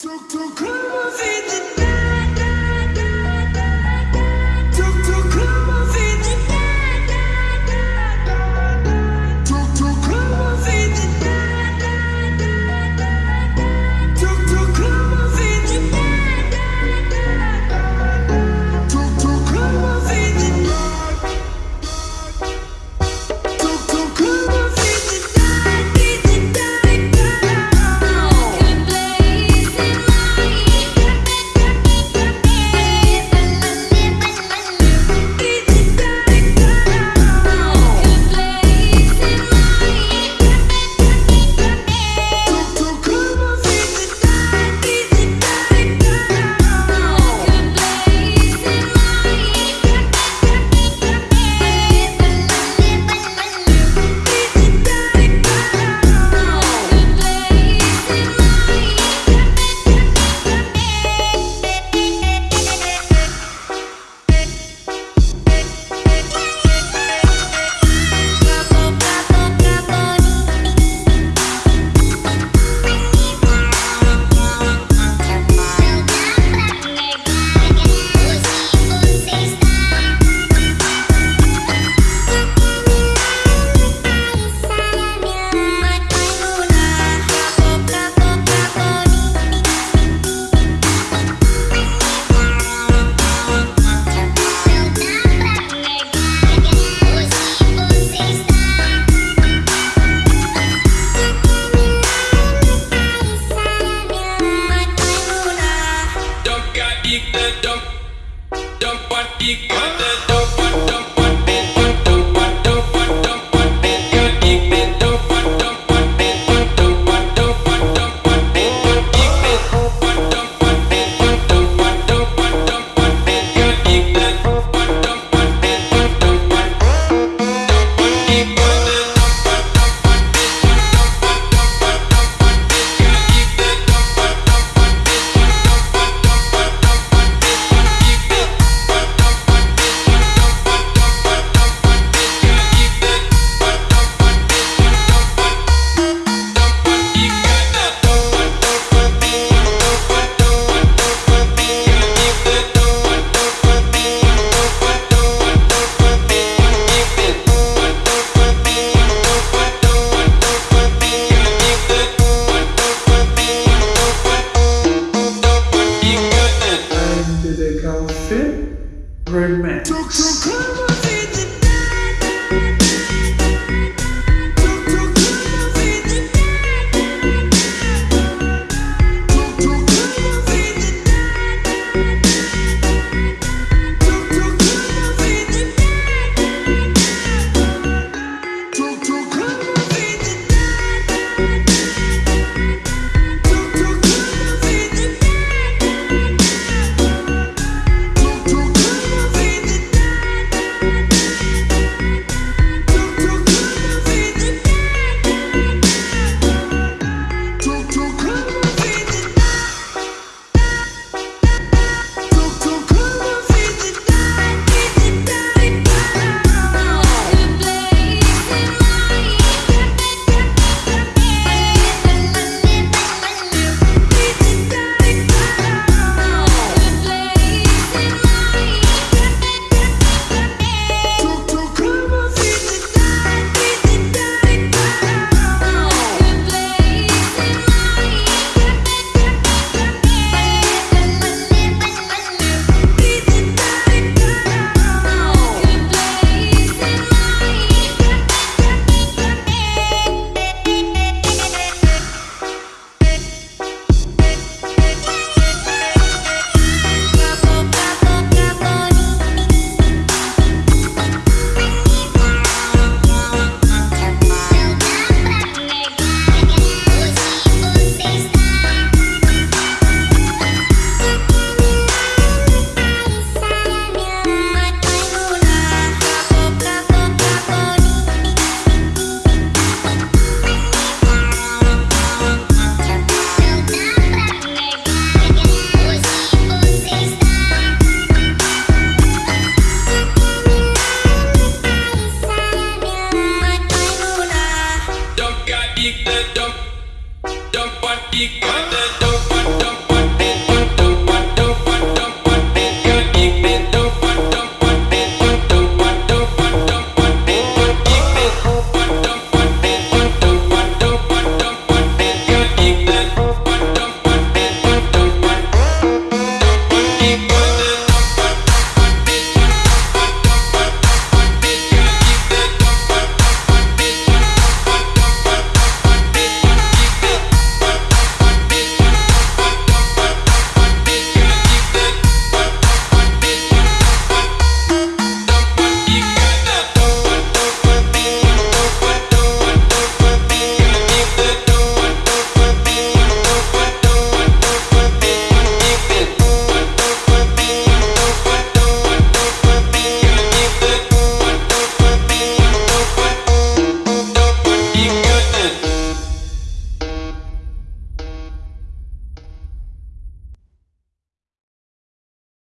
Tuk tuk. Великая Took your karma! dump, dump, dump, dump,